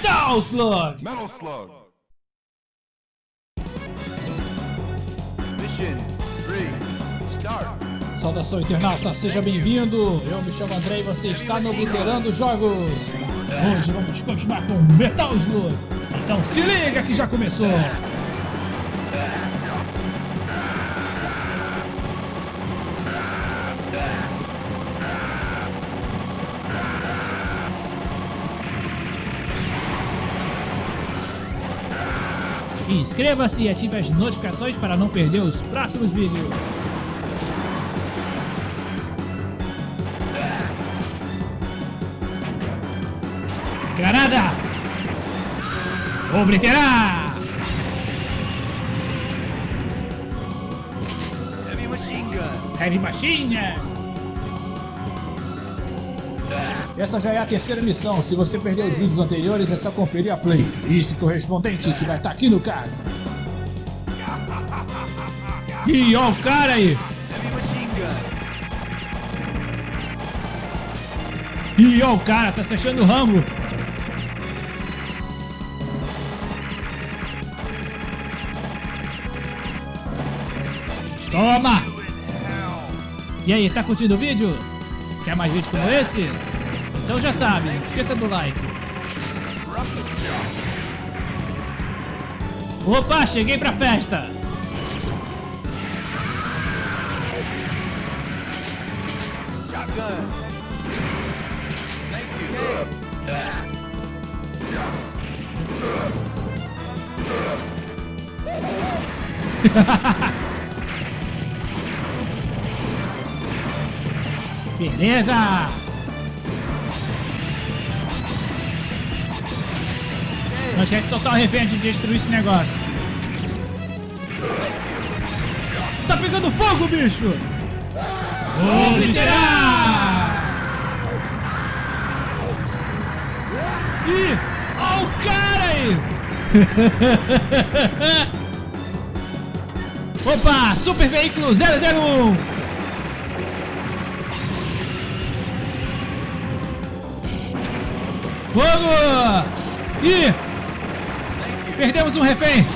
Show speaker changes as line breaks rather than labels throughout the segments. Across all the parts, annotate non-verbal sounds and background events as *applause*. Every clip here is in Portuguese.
Metal Slug!
Metal Slug. Mission 3, start.
Saudação internauta, seja bem-vindo! Eu me chamo André e você está no Obliterando Jogos! Hoje vamos continuar com Metal Slug! Então se liga que já começou! Inscreva-se e ative as notificações para não perder os próximos vídeos. Granada! Obliterar!
Heavy machine gun.
Essa já é a terceira missão. Se você perdeu os vídeos anteriores, é só conferir a playlist correspondente que vai estar aqui no card. Ih, ó o cara aí! Ih, ó o cara, tá se achando Rambo. Toma! E aí, tá curtindo o vídeo? Quer mais vídeos como esse? Então já sabe, esqueça do like. Opa, cheguei pra festa! *laughs* Beleza! Não esquece de soltar o refém de destruir esse negócio. Tá pegando fogo, bicho! Obliterar! Ih! Ó o cara aí! *laughs* Opa! Super Veículo 001! Fogo! Ih! Perdemos um refém!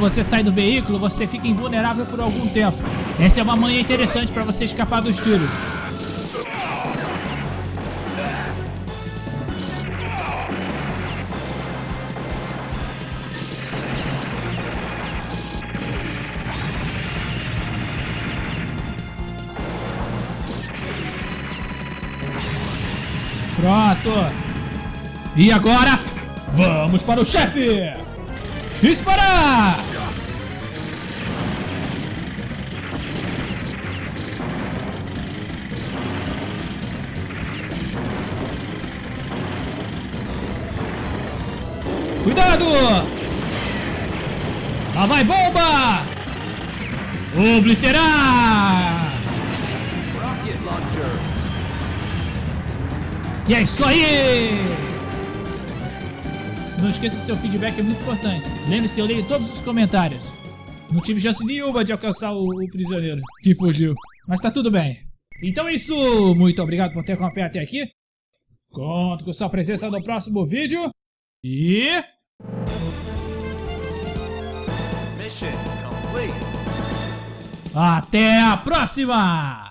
Você sai do veículo, você fica invulnerável por algum tempo. Essa é uma manha interessante para você escapar dos tiros. Pronto. E agora, vamos para o chefe. Disparar! Cuidado! Lá vai bomba! Obliterar! E é isso aí! Não esqueça que seu feedback é muito importante. Lembre-se que eu leio todos os comentários. Não tive chance nenhuma de alcançar o, o prisioneiro que fugiu. Mas tá tudo bem. Então é isso. Muito obrigado por ter acompanhado até aqui. Conto com sua presença no próximo vídeo. E... Até a próxima!